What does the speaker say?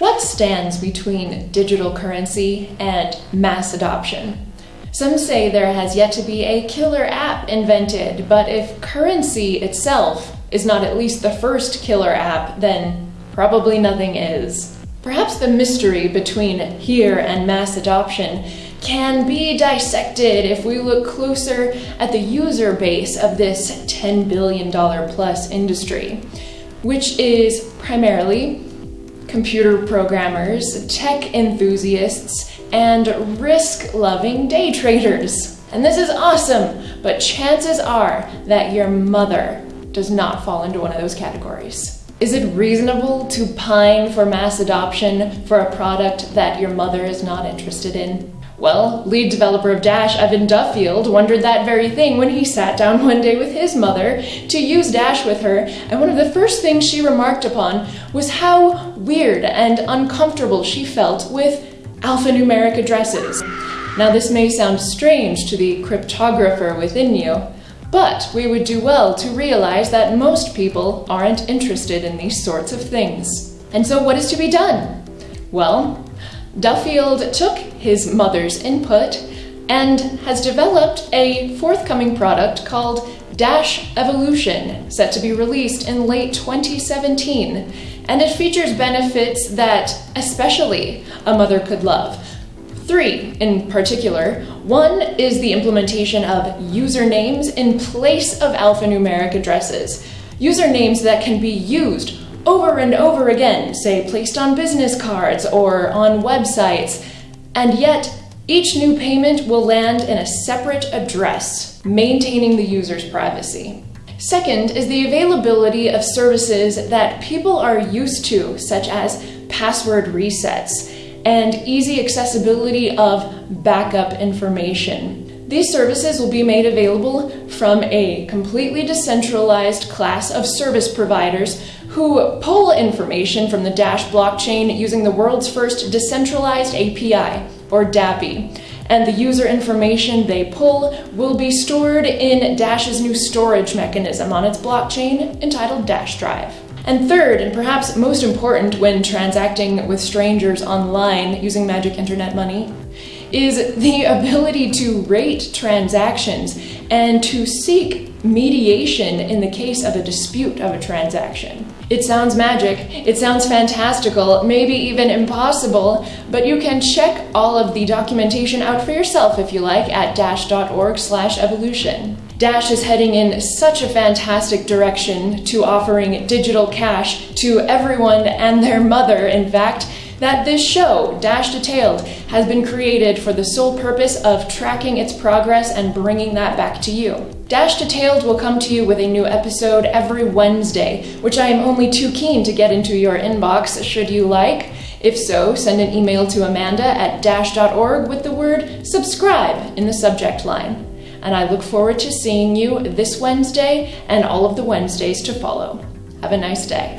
What stands between digital currency and mass adoption? Some say there has yet to be a killer app invented, but if currency itself is not at least the first killer app, then probably nothing is. Perhaps the mystery between here and mass adoption can be dissected if we look closer at the user base of this $10 billion plus industry, which is primarily computer programmers, tech enthusiasts, and risk loving day traders. And this is awesome, but chances are that your mother does not fall into one of those categories. Is it reasonable to pine for mass adoption for a product that your mother is not interested in? Well, lead developer of Dash, Evan Duffield, wondered that very thing when he sat down one day with his mother to use Dash with her, and one of the first things she remarked upon was how weird and uncomfortable she felt with alphanumeric addresses. Now, this may sound strange to the cryptographer within you, but we would do well to realize that most people aren't interested in these sorts of things. And so, what is to be done? Well, Duffield took his mother's input and has developed a forthcoming product called Dash Evolution, set to be released in late 2017. And it features benefits that especially a mother could love. Three in particular. One is the implementation of usernames in place of alphanumeric addresses. Usernames that can be used over and over again, say placed on business cards or on websites, and yet each new payment will land in a separate address, maintaining the user's privacy. Second is the availability of services that people are used to, such as password resets and easy accessibility of backup information. These services will be made available from a completely decentralized class of service providers who pull information from the Dash blockchain using the world's first decentralized API, or DAPI. And the user information they pull will be stored in Dash's new storage mechanism on its blockchain entitled Dash Drive. And third, and perhaps most important when transacting with strangers online using magic internet money, is the ability to rate transactions and to seek mediation in the case of a dispute of a transaction. It sounds magic, it sounds fantastical, maybe even impossible, but you can check all of the documentation out for yourself if you like at dash.org slash evolution. Dash is heading in such a fantastic direction to offering digital cash to everyone and their mother, in fact, that this show, Dash Detailed, has been created for the sole purpose of tracking its progress and bringing that back to you. Dash Detailed will come to you with a new episode every Wednesday, which I am only too keen to get into your inbox should you like. If so, send an email to Amanda at dash.org with the word subscribe in the subject line. And I look forward to seeing you this Wednesday and all of the Wednesdays to follow. Have a nice day.